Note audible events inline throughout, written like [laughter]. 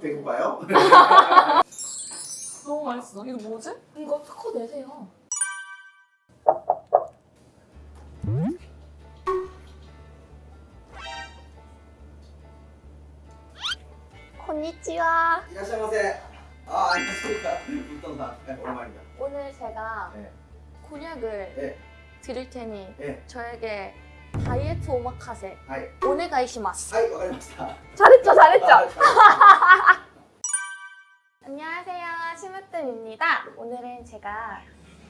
배고파요? [laughs] 너무 맛있어. 이거 뭐지? 이거 특허 내세요. こんにちは. いらっしゃいませ. 아 안녕하십니까. 불던사. 네, 오랜만입니다. 오늘 제가 네. 곤약을 네. 드릴 테니 네. 저에게 다이어트 오마카세 はい. お願いします. はい わかりました. 잘했죠, 잘했죠. 아, 잘- [laughs] 안녕하세요, 심으뜸입니다. 오늘은 제가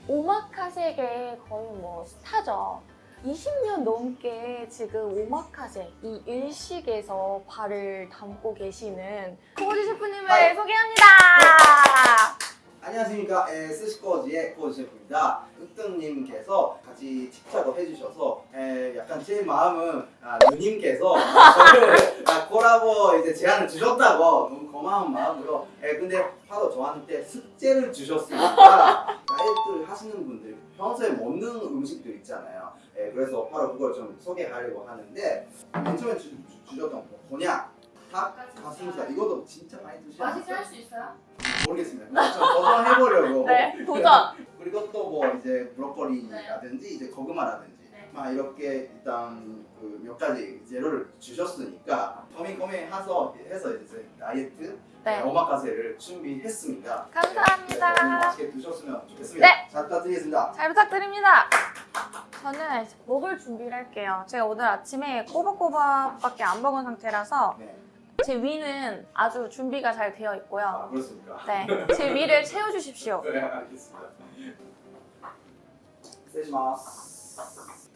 오마카세계 거의 뭐 스타죠. 20년 넘게 지금 오마카세 이 일식에서 발을 담고 계시는 코지 셰프님을 아이. 소개합니다. 안녕하십니까. 에, 스시코지의 코지 셰프입니다. 으뜸님께서 같이 직작업 해주셔서 에, 약간 제 마음은 아, 누님께서 저를 아, 콜라보 이제 제안을 주셨다고 너무 고마운 마음으로 에, 근데 바로 저한테 숙제를 주셨으니까 다이어트를 하시는 분들 평소에 먹는 음식들 있잖아요. 에, 그래서 바로 그걸 좀 소개하려고 하는데 맨 처음에 주, 주, 셨던 곤약, 닭, 가슴살 이것도 진짜 많이 드시잖아요. 수 있어요? 모르겠습니다. 좀 도전해보려고. 네, 도전. [laughs] 그리고 또 뭐 이제 브로콜리라든지 이제 고구마라든지 네. 막 이렇게 일단 그 몇 가지 재료를 주셨으니까 고민고민 해서 해서 이제 다이어트 네. 오마카세를 준비했습니다. 감사합니다. 네, 오늘 맛있게 드셨으면 좋겠습니다. 네. 잘 부탁드리겠습니다. 잘 부탁드립니다. 저는 먹을 준비를 할게요. 제가 오늘 아침에 꼬박꼬박밖에 안 먹은 상태라서 네. 제 위는 아주 준비가 잘 되어 아 있고요. 그렇습니까? 네, 제 위를 채워주십시오. [laughs] 네 알겠습니다. 세시마스.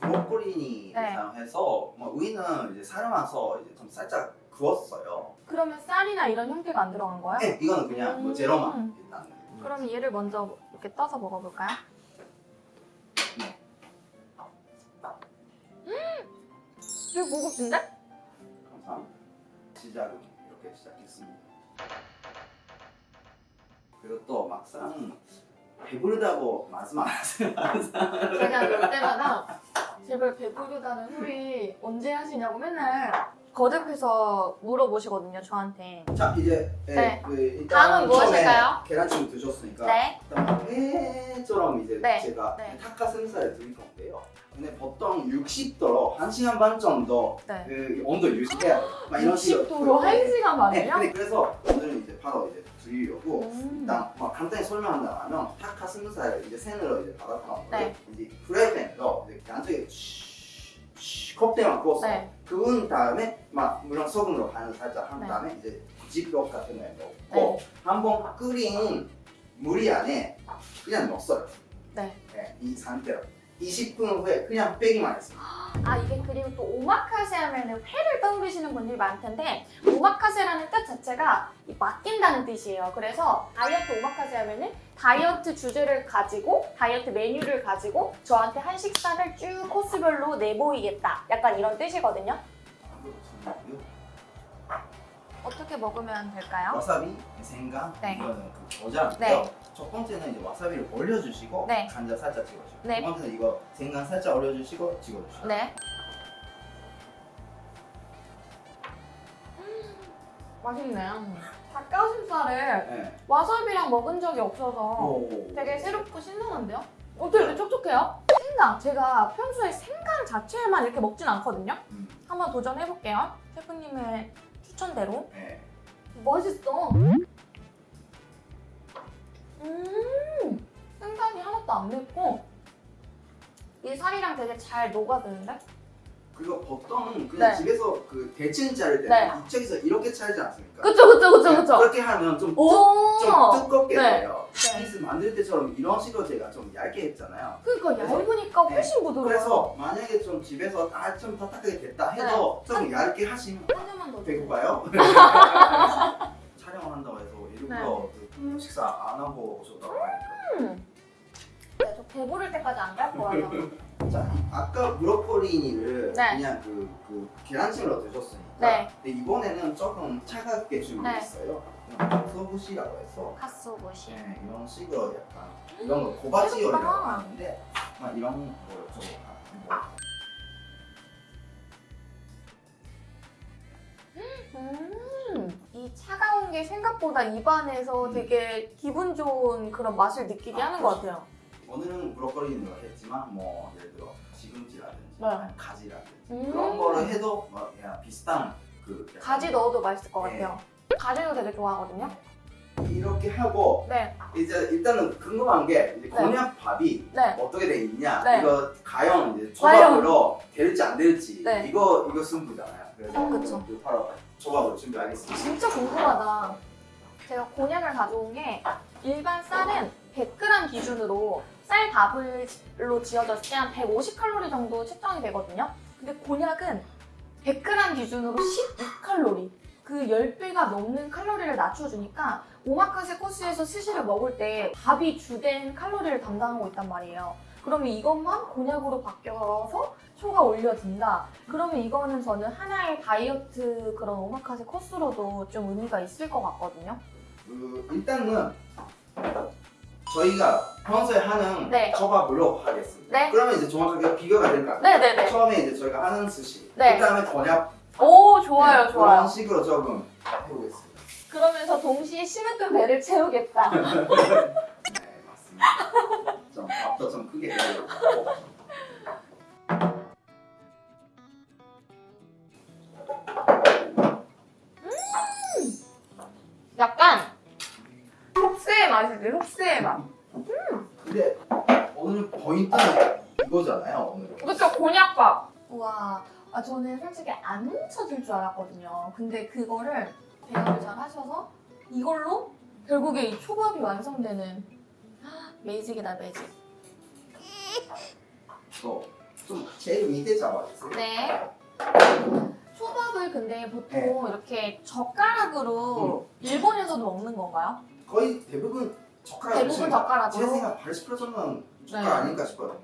브로콜리니 네. 사용해서 뭐 우리는 이제 삶아서 이제 좀 살짝 구웠어요. 그러면 쌀이나 이런 형태가 안 들어간 거야? 네, 이거는 그냥 뭐 음. 제로만 일단. 그럼 얘를 먼저 이렇게 떠서 먹어볼까요? 네. 음! 되게 고급진데? 감사합니다. 시작은 이렇게 시작했습니다. 그리고 또 막상 배부르다고 말씀 안 하세요. 제가 올 때마다 제발 배부르다는 소리 언제 하시냐고 맨날 거듭해서 물어보시거든요, 저한테. 자 이제 예, 네. 그 일단 다음은 무엇일까요? 계란찜 드셨으니까 네. 일단 회처럼 이제 네. 제가 네. 닭가슴살을 드릴 건데요. 근데 보통 60도로 1시간 반 정도 네. 그 온도 유지해야 돼요. 막 이런 식으로. 60도로 네. 1시간 네, 만에요? 근데 그래서 오늘은 이제 바로 이제 드리려고 음. 일단 뭐 간단히 설명한다면 닭 가슴살을 이제 생으로 이제 받았던 거를 네. 이제 프라이팬으로 이제 양쪽에 컵대만 구웠어요. 네. 그은 다음에 막 물론 소금으로 간을 살짝 한 네. 다음에 이제 지역 같은 거에 넣고 한번 끓인 물이 안에 그냥 넣었어요. 네. 이 상태로 20분 후에 그냥 빼기만 했습니다. 아 이게 그리고 또 오마카세 하면은 회를 떠오르시는 분들이 많을 텐데 오마카세라는 뜻 자체가 이 맡긴다는 뜻이에요. 그래서 다이어트 오마카세 하면 은 다이어트 주제를 가지고 다이어트 메뉴를 가지고 저한테 한 식사를 쭉 코스별로 내보이겠다. 약간 이런 뜻이거든요. 어떻게 먹으면 될까요? 와사비, 생강, 네. 이거는 그 모자인데요. 네. 첫 번째는 이제 와사비를 올려주시고 네. 간장 살짝 찍어주시고 네. 두 번째는 이거 생강 살짝 올려주시고 찍어주시고 네. 음, 맛있네. 닭가슴살을 네. 와사비랑 먹은 적이 없어서 오. 되게 새롭고 신선한데요? 어떻게 이렇게 촉촉해요? 생강! 제가 평소에 생강 자체만 이렇게 먹진 않거든요? 음. 한번 도전해볼게요. 셰프님의 추천대로. 네. 맛있어! 음! 생강이 하나도 안 맵고 이 살이랑 되게 잘 녹아드는데? 그리고 보통 그냥 네. 집에서 그 대칭 자를 때 네. 이쪽에서 이렇게 자르지 않습니까? 그쵸 그쵸 그쵸 네, 그쵸! 그렇게 하면 좀, 오! 좀 두껍게 네. 돼요. 네. 피스 만들 때처럼 이런 식으로 제가 좀 얇게 했잖아요. 그러니까 얇으니까 훨씬 부드러워요. 그래서 만약에 좀 집에서 아, 좀 딱딱하게 됐다 해도 좀 얇게 하시면 한 점만 더 배고파요? [laughs] 촬영을 한다고 해서 일부러 그 식사 안 하고 오셨다고 하니까 네, 저 배부를 때까지 안 갈 거예요. 자, 아까 브로콜리니를 네. 그냥 그, 그 계란찜으로 드셨으니까 네. 근데 이번에는 조금 차갑게 준비했어요 소부시라고 해서 카스오부시. 네, 이런 식으로 약간 이런 거 고바지요라고 맛있다. 하는데 막 이런 거좀 뭐, 음, 이 차가운 게 생각보다 입안에서 되게 기분 좋은 그런 맛을 느끼게 하는 것 같아요. 오늘은 브로콜리는 했지만 뭐 예를 들어 시금치라든지 네. 아니면 가지라든지 음. 그런 거를 해도 뭐 그냥 비슷한 그 가지 넣어도 맛있을 것 네. 같아요. 가지도 되게 좋아하거든요. 이렇게 하고 네, 이제 일단은 궁금한 게 이제 네. 곤약밥이 네. 어떻게 돼 있냐 네. 이거 가형 이제 조합으로 될지 안 될지 네. 이거 이거 승부잖아요. 그래서 어, 그쵸. 그 바로 조합을 준비하겠습니다. 진짜 궁금하다. 제가 곤약을 가져온 게 일반 쌀은 100g 기준으로 쌀 밥을로 지어졌을 때 한 150칼로리 정도 측정이 되거든요. 근데 곤약은 100g 기준으로 12칼로리. 그 10배가 넘는 칼로리를 낮춰주니까 오마카세 코스에서 스시를 먹을 때 밥이 주된 칼로리를 담당하고 있단 말이에요. 그러면 이것만 곤약으로 바뀌어서 초가 올려진다. 그러면 이거는 저는 하나의 다이어트 그런 오마카세 코스로도 좀 의미가 있을 것 같거든요. 그 일단은 저희가 평소에 하는 네. 초밥으로 하겠습니다. 네. 그러면 이제 정확하게 비교가 될까? 네네네. 처음에 이제 저희가 하는 스시, 네. 그다음에 곤약 오, 좋아요, 네, 좋아요. 그런 식으로 조금 해보겠습니다. 그러면서 동시에 심했던 배를 채우겠다. [laughs] 네, 맞습니다. 좀 밥도 좀 크게 해야겠고. 흡수의 맛이지, 흡수의 맛. 근데 오늘 포인트는 이거잖아요. 오늘. 그쵸, 곤약밥. 우와, 아, 저는 솔직히 안 뭉쳐질 줄 알았거든요. 근데 그거를 배합을 잘 하셔서 이걸로 결국에 이 초밥이 완성되는 [gasps] 매직이다, 매직. 또좀 제일 밑에 잡아주세요. 네. 초밥을 근데 보통 이렇게 젓가락으로 일본에서도 먹는 건가요? 거의 대부분 젓가락 대부분 젓가락으로? 제 생각 80% 정도는 젓가락 네. 아닐까 싶어요.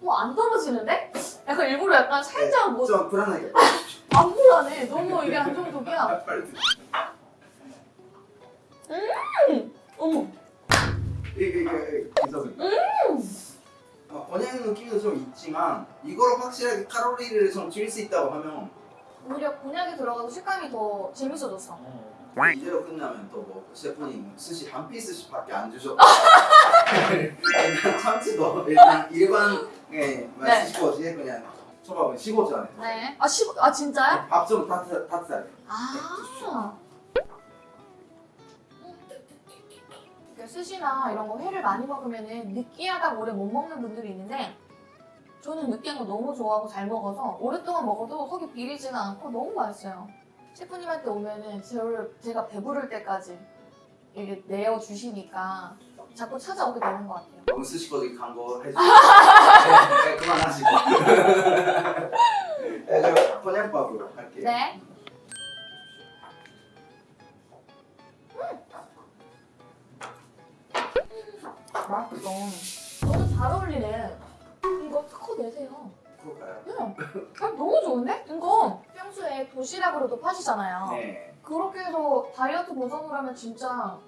뭐 안 떨어지는데? 약간 일부러 약간 살짝 뭐좀 불안하게. [laughs] 안 불안해. 너무 이게 안정적이야. [laughs] 빨리. 어머. 이게 이게 이게 괜찮습니다. 어, 느낌도 좀 있지만 이거로 확실하게 칼로리를 좀 줄일 수 있다고 하면 오히려 곤약이 들어가서 식감이 더 재밌어졌어. 이대로 끝나면 또뭐 셰프님 스시 한 피스씩밖에 안 주셨고 [laughs] 참치도 일단 일반 예, 네. 스시 코지에 그냥 초밥은 15전 네. 아, 시, 아 진짜요? 밥 좀 따뜻 따뜻하게 아. 그 스시나 이런 거 회를 많이 먹으면은 느끼하다고 오래 못 먹는 분들이 있는데 저는 느끼한 거 너무 좋아하고 잘 먹어서 오랫동안 먹어도 속이 비리지가 않고 너무 맛있어요. 셰프님한테 오면은 저를 제가 배부를 때까지 이렇게 내어 주시니까 자꾸 찾아오게 되는 것 같아요. 너무 스시 코지 광고 해주세요 네, 네, 그만하시고 [laughs] 네, 저 번양밥으로 할게요 네. 맛있어. 너무 잘 어울리네. 이거 특허 내세요. 그럴까요? 네. 아, 너무 좋은데? 이거 평소에 도시락으로도 파시잖아요. 네 그렇게 해서 다이어트 보정을 하면 진짜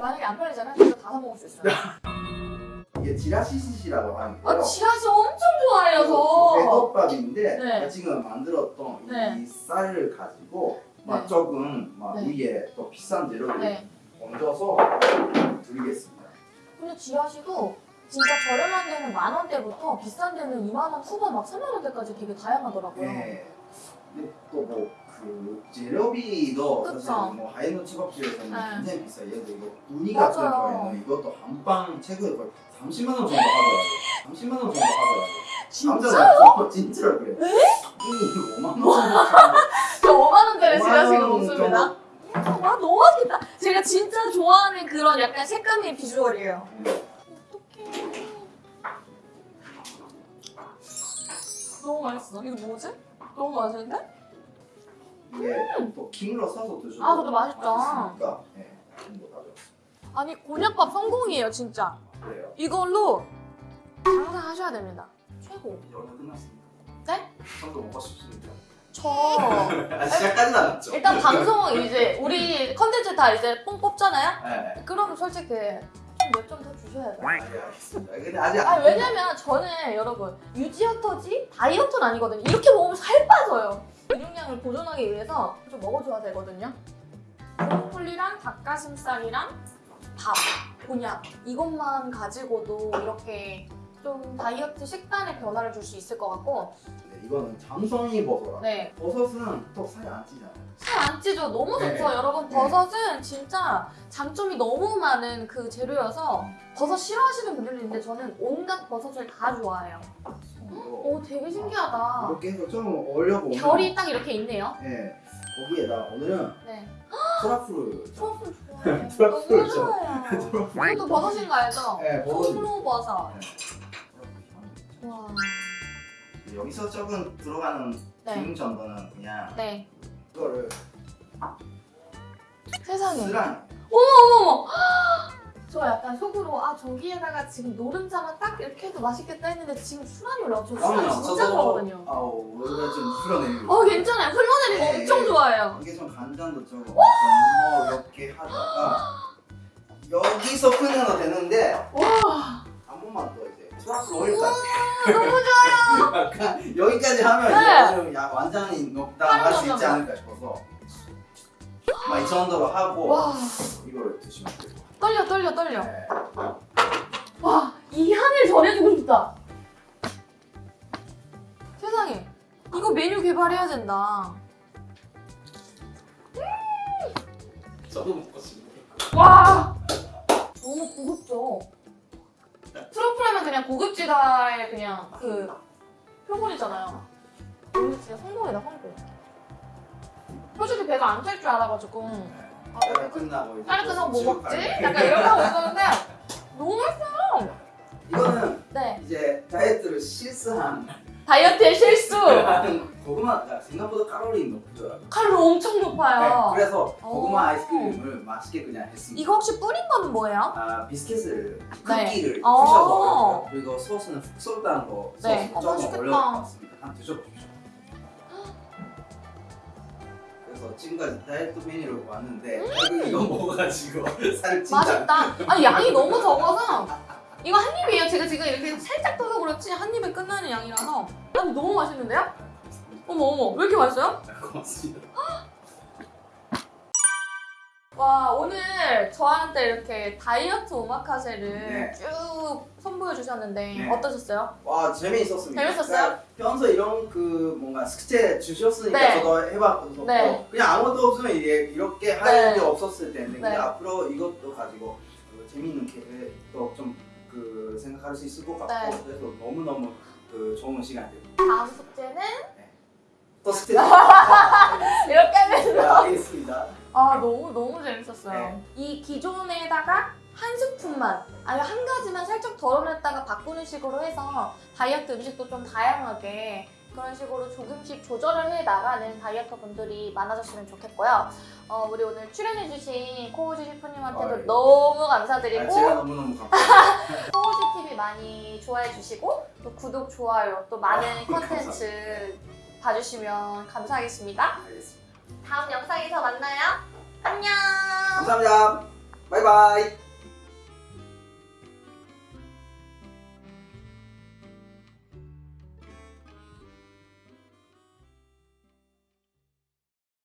만약에 안 팔리잖아요. 진짜 다 사 먹을 수 있어요. [laughs] 이게 지라시 스시라고 하는데요 아, 지라시 엄청 좋아해요, 저. 배덮밥인데 네. 지금 만들었던 네. 이 쌀을 가지고 막 네. 조금 막 네. 위에 또 비싼 재료를 네. 얹어서 드리겠습니다. 근데 지라시도 진짜 저렴한 데는 만 원대부터 비싼 데는 2만 원 후반 막 3만 원대까지 되게 다양하더라고요. 네. 근데 또뭐그 재료비도 그쵸. 사실 뭐 하이노 초밥집에서는 네. 굉장히 비싸요. 예를 들어 이거 うに 같은 맞아요. 경우에는 이것도 한 판 최고에 거의 30만 원 정도 하더라고요. 30만 원 정도 하더라고요. 진짜요? 진짜로 그래요. 이미 5만 원 정도 [laughs] 저 5만 원짜리 5만 지라시가 원 없습니다. 와 너무 맛있겠다. 제가 진짜 좋아하는 그런 약간 색감의 비주얼이에요. 네. 어떡해. 너무 맛있어. 이거 뭐지? 너무 맛있는데? 이게 또 김으로 싸서 드셔도 아, 그것도 맛있다. 맛있으니까 네. 김도 가져. 아니 곤약밥 성공이에요 진짜. 그래요. 이걸로 장사하셔야 됩니다. 최고. 오늘 끝났습니다. 네? 좀더 먹고 싶습니다. 저 [laughs] 아, 시작까지는 안 했죠. 일단 방송 이제 우리 컨텐츠 다 이제 뽕 뽑잖아요. 네. 그럼 솔직히 몇 점 더 주셔야 돼요. 네, 알겠습니다. 근데 아직 아안 왜냐면 저는 여러분 유지어터지 다이어트는 아니거든요. 이렇게 먹으면 살 빠져요. 근육량을 보존하기 위해서 좀 먹어줘야 되거든요. 나물이랑 닭가슴살이랑 밥, 곤약 이것만 가지고도 이렇게 좀 다이어트 식단에 변화를 줄 수 있을 것 같고 네, 이거는 장성이 버섯라. 네. 버섯은 또 살이 안 찌잖아요. 살 안 찌죠? 너무 좋죠. 네. 여러분 네. 버섯은 진짜 장점이 너무 많은 그 재료여서 버섯 싫어하시는 분들도 있는데 저는 온갖 버섯을 다 좋아해요. 오 되게 신기하다. 이렇게 해서 좀 올려보면 결이 딱 이렇게 있네요. 네. 거기에다 오늘은 네. 트러플을 트러플 좋아해요. 트러플. 좋아요. [laughs] [laughs] 트러플. 이것도 버섯인 거 알죠? 네, 버섯. 송로버섯. 네. 와. 여기서 조금 들어가는 네. 기름 정도는 그냥 네. 이거를 세상에. 쓰랑 어머머머. 저 약간 속으로 아 저기에다가 지금 노른자만 딱 이렇게 해도 맛있겠다 했는데 지금 술안이 올라와. 저 술안 진짜 좋아하거든요. 아우 오늘 좀 풀어내리고 어 괜찮아요. 흘러내리는 거 네. 엄청 좋아해요. 이게 좀 간장도 조금 더 이렇게 하다가 여기서 끓여도 되는데 와한 번만 더 이제 트러플 올릴까요? 너무 좋아요. [laughs] 약간 여기까지 하면 네. 야 완전히 녹다 할 수 있지. 않을까 싶어서 막이 정도로 하고 와 이걸 드시면 돼요. 떨려 떨려 떨려. 네. 와이 향을 전해주고 싶다. 세상에 이거 메뉴 개발해야 된다. 저도 먹고 싶네요. 와 너무 고급져. 트러 플하면 그냥 고급지다의 그냥 그 표본이잖아요. 오늘 진짜 성공이다 성공. 솔직히 배가 안 찰 줄 알아가지고 아, 촬영 끝나고 이제 다른 데서 뭐쭉 먹지? 약간 하고 있었는데 너무 맛있어요. 이거는 네 이제 다이어트를 실수한 다이어트의 실수. 고구마가 생각보다 칼로리 높더라고요. 칼로리 엄청 높아요. 네, 그래서 고구마 오. 아이스크림을 맛있게 그냥 했습니다. 이거 혹시 뿌린 거는 뭐예요? 아 비스켓을 네. 크기를 어. 푸셔서 그리고 소스는 흑설탕 거 소스 네. 어, 조금 맛있겠다. 올려봤습니다. 한번 드셔보십시오. 그래서 지금까지 다이어트 메뉴를 봤는데 결국 이거 먹어가지고 살 진짜 음. 맛있다. 아니 양이 너무 적어서 이거 한 입이에요. 제가 지금 이렇게 살짝 떠서 그렇지 한 입에 끝나는 양이라서 아니 너무 맛있는데요? 어머 어머 왜 이렇게 맛있어요? 고맙습니다. 와 오늘 저한테 이렇게 다이어트 오마카세를 네. 쭉 선보여 주셨는데 네. 어떠셨어요? 와 재미있었습니다. 재밌었어요? 그러니까 평소 이런 그 뭔가 숙제 주셨으니까 네. 저도 해봤고 네. 그냥 아무것도 없으면 이게 이렇게 할 네. 게 없었을 텐데 근데 네. 앞으로 이것도 가지고 그 재미있는 계획도 좀 그 생각할 수 있을 것 같고 네. 그래서 너무 너무 그 좋은 시간이에요. 다음 숙제는 또 숙제 [laughs] 이렇게 하면 네, 알겠습니다. 아 너무 너무 재밌었어요. 네. 이 기존에다가 한 스푼만 아니면 한 가지만 살짝 덜어냈다가 바꾸는 식으로 해서 다이어트 음식도 좀 다양하게 그런 식으로 조금씩 조절을 해 나가는 다이어터 분들이 많아졌으면 좋겠고요. 어, 우리 오늘 출연해주신 코우지 셰프님한테도 아유. 너무 아, 감사드리고 제가 너무너무 감사합니다. [laughs] 코우지 TV 많이 좋아해 주시고 또 구독 좋아요 또 많은 아, 컨텐츠 봐주시면 감사하겠습니다. 알겠습니다. 다음 영상에서 만나요. 안녕. 감사합니다. 바이바이.